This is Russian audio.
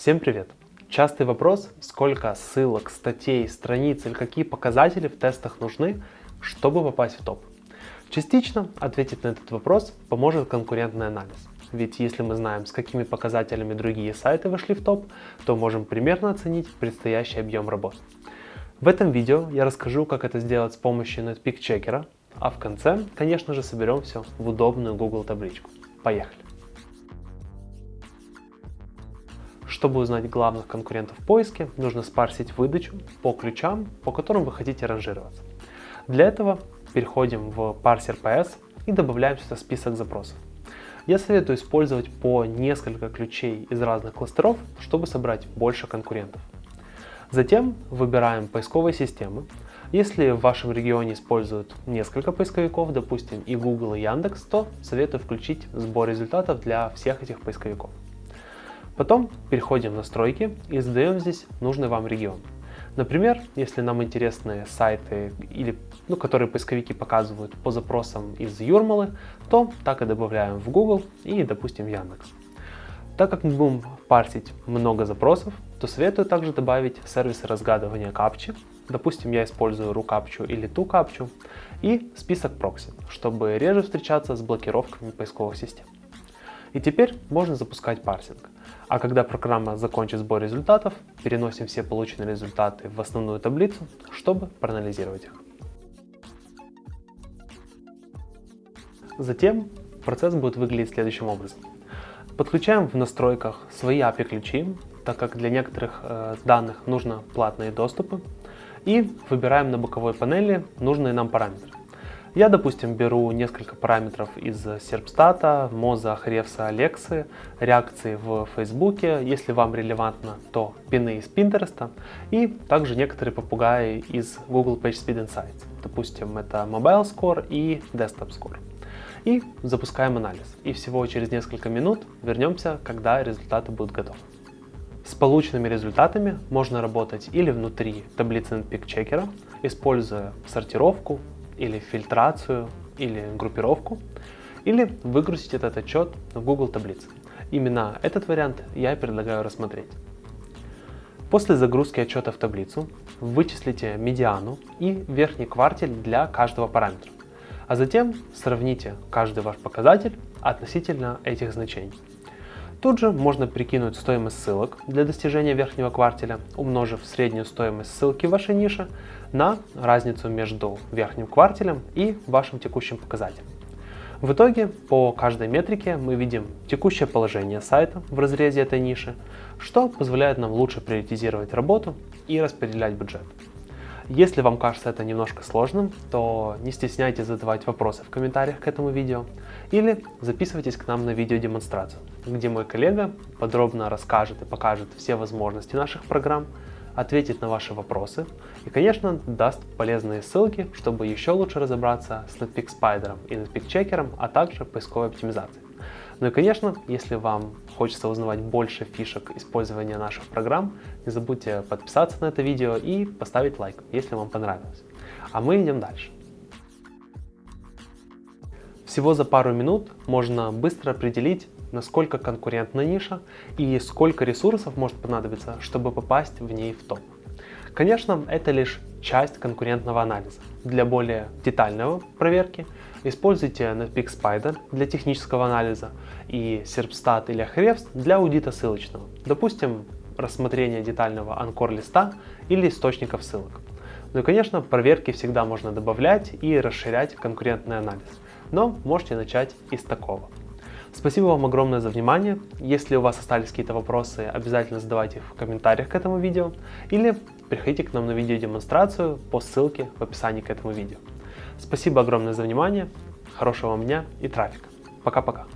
Всем привет! Частый вопрос, сколько ссылок, статей, страниц или какие показатели в тестах нужны, чтобы попасть в топ. Частично ответить на этот вопрос поможет конкурентный анализ. Ведь если мы знаем, с какими показателями другие сайты вошли в топ, то можем примерно оценить предстоящий объем работ. В этом видео я расскажу, как это сделать с помощью NetPeak чекера, а в конце, конечно же, соберем все в удобную Google табличку. Поехали! Чтобы узнать главных конкурентов в поиске, нужно спарсить выдачу по ключам, по которым вы хотите ранжироваться. Для этого переходим в парсер PS и добавляем сюда список запросов. Я советую использовать по несколько ключей из разных кластеров, чтобы собрать больше конкурентов. Затем выбираем поисковые системы. Если в вашем регионе используют несколько поисковиков, допустим и Google и Яндекс, то советую включить сбор результатов для всех этих поисковиков. Потом переходим в настройки и задаем здесь нужный вам регион. Например, если нам интересны сайты, или, ну, которые поисковики показывают по запросам из Юрмалы, то так и добавляем в Google и, допустим, Яндекс. Так как мы будем парсить много запросов, то советую также добавить сервисы разгадывания капчи. Допустим, я использую RuCaptcha или ToCaptcha и список прокси, чтобы реже встречаться с блокировками поисковых систем. И теперь можно запускать парсинг. А когда программа закончит сбор результатов, переносим все полученные результаты в основную таблицу, чтобы проанализировать их. Затем процесс будет выглядеть следующим образом. Подключаем в настройках свои API-ключи, так как для некоторых э, данных нужно платные доступы, и выбираем на боковой панели нужные нам параметры. Я, допустим, беру несколько параметров из Серпстата, Моза, Хревса, Алексы, реакции в Фейсбуке, если вам релевантно, то пины из Пинтереста и также некоторые попугаи из Google PageSpeed Insights. Допустим, это Mobile Score и Desktop Score. И запускаем анализ. И всего через несколько минут вернемся, когда результаты будут готовы. С полученными результатами можно работать или внутри таблицы NetPeak чекера, используя сортировку, или фильтрацию, или группировку, или выгрузить этот отчет в Google таблицы. Именно этот вариант я предлагаю рассмотреть. После загрузки отчета в таблицу вычислите медиану и верхний квартиль для каждого параметра, а затем сравните каждый ваш показатель относительно этих значений. Тут же можно прикинуть стоимость ссылок для достижения верхнего квартиля, умножив среднюю стоимость ссылки вашей нише на разницу между верхним квартилем и вашим текущим показателем. В итоге по каждой метрике мы видим текущее положение сайта в разрезе этой ниши, что позволяет нам лучше приоритизировать работу и распределять бюджет. Если вам кажется это немножко сложным, то не стесняйтесь задавать вопросы в комментариях к этому видео или записывайтесь к нам на видеодемонстрацию, где мой коллега подробно расскажет и покажет все возможности наших программ, ответит на ваши вопросы и, конечно, даст полезные ссылки, чтобы еще лучше разобраться с Netpeak Spider и Netpeak Checker, а также поисковой оптимизацией. Ну и, конечно, если вам хочется узнавать больше фишек использования наших программ, не забудьте подписаться на это видео и поставить лайк, если вам понравилось. А мы идем дальше. Всего за пару минут можно быстро определить, насколько конкурентна ниша и сколько ресурсов может понадобиться, чтобы попасть в ней в топ. Конечно, это лишь часть конкурентного анализа. Для более детальной проверки используйте Netpeak Spider для технического анализа и Serpstat или Ahrefs для аудита ссылочного. Допустим, рассмотрение детального анкор листа или источников ссылок. Ну и конечно, проверки всегда можно добавлять и расширять конкурентный анализ, но можете начать из такого. Спасибо вам огромное за внимание. Если у вас остались какие-то вопросы, обязательно задавайте их в комментариях к этому видео или приходите к нам на видеодемонстрацию по ссылке в описании к этому видео. Спасибо огромное за внимание, хорошего вам дня и трафика. Пока-пока.